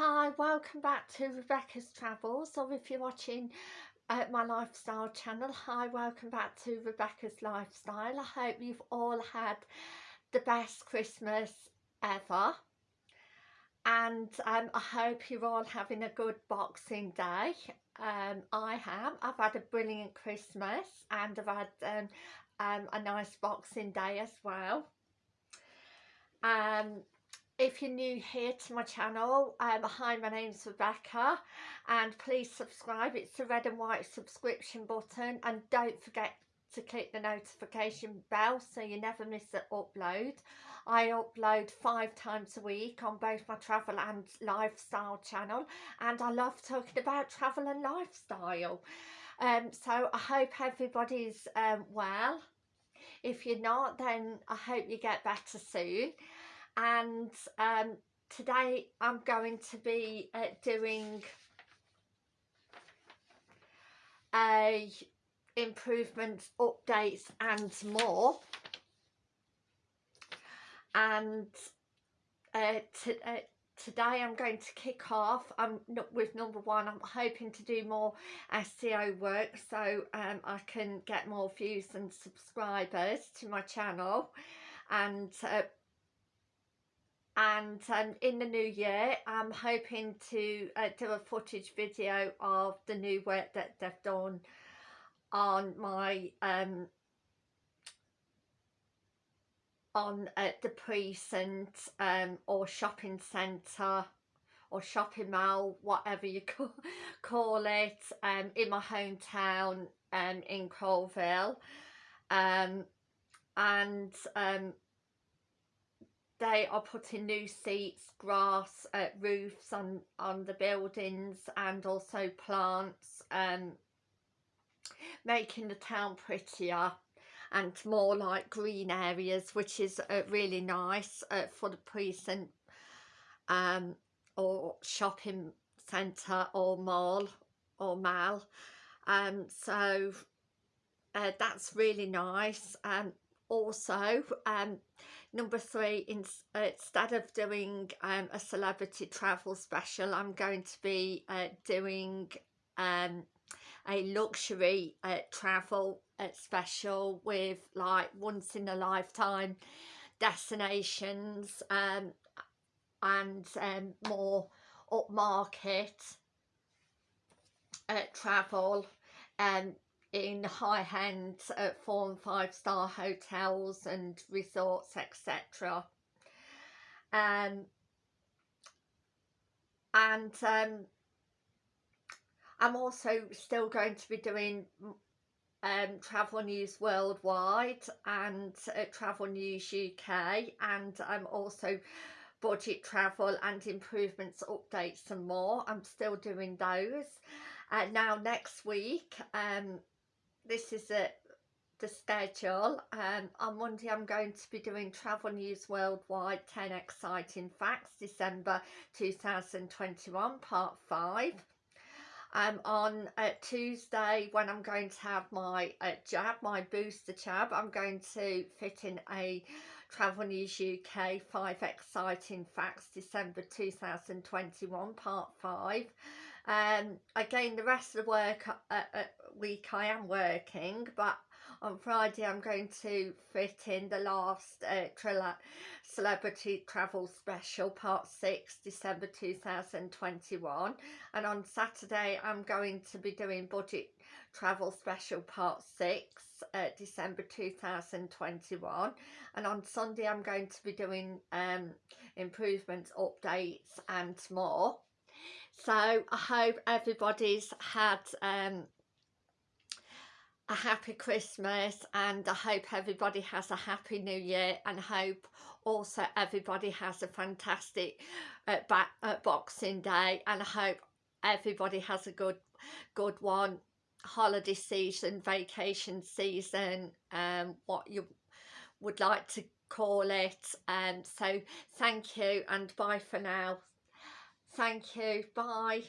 Hi, welcome back to Rebecca's Travels, or if you're watching uh, my lifestyle channel, hi, welcome back to Rebecca's Lifestyle. I hope you've all had the best Christmas ever, and um, I hope you're all having a good Boxing Day. Um, I have. I've had a brilliant Christmas, and I've had um, um, a nice Boxing Day as well. Um, if you're new here to my channel um, hi my name's Rebecca and please subscribe. It's the red and white subscription button and don't forget to click the notification bell so you never miss an upload. I upload five times a week on both my travel and lifestyle channel and I love talking about travel and lifestyle. Um, so I hope everybody's um, well. If you're not then I hope you get better soon and um, today I'm going to be uh, doing a improvements updates and more. And uh, uh, today I'm going to kick off. I'm with number one I'm hoping to do more SEO work so um, I can get more views and subscribers to my channel. And uh, and um, in the new year I'm hoping to uh, do a footage video of the new work that they've done on my um, on uh, the precinct um, or shopping centre or shopping mall whatever you call, call it um, in my hometown um, in Coalville um, and um, they are putting new seats, grass, uh, roofs on, on the buildings and also plants, um, making the town prettier and more like green areas which is uh, really nice uh, for the precinct um, or shopping centre or mall or mall. Um, so uh, that's really nice. Um, also um, number three in, uh, instead of doing um, a celebrity travel special I'm going to be uh, doing um, a luxury uh, travel uh, special with like once in a lifetime destinations um, and um, more upmarket uh, travel um, in high-end uh, four and five star hotels and resorts etc um, and um, I'm also still going to be doing um, Travel News Worldwide and uh, Travel News UK and I'm also budget travel and improvements updates and more. I'm still doing those. Uh, now next week um, this is it the schedule. Um, on Monday I'm going to be doing Travel News Worldwide 10 Exciting Facts December 2021 part 5 um, on uh, Tuesday when I'm going to have my uh, jab, my booster jab, I'm going to fit in a Travel News UK 5 Exciting Facts December 2021 part 5 um, again the rest of the work uh, uh, week I am working but on Friday I'm going to fit in the last uh, celebrity travel special part 6 December 2021 and on Saturday I'm going to be doing budget travel special part 6 uh, December 2021 and on Sunday I'm going to be doing um, improvements updates and more. So I hope everybody's had um, a happy Christmas and I hope everybody has a happy new year and hope also everybody has a fantastic uh, back, uh, Boxing Day and I hope everybody has a good good one holiday season vacation season um what you would like to call it um so thank you and bye for now Thank you. Bye.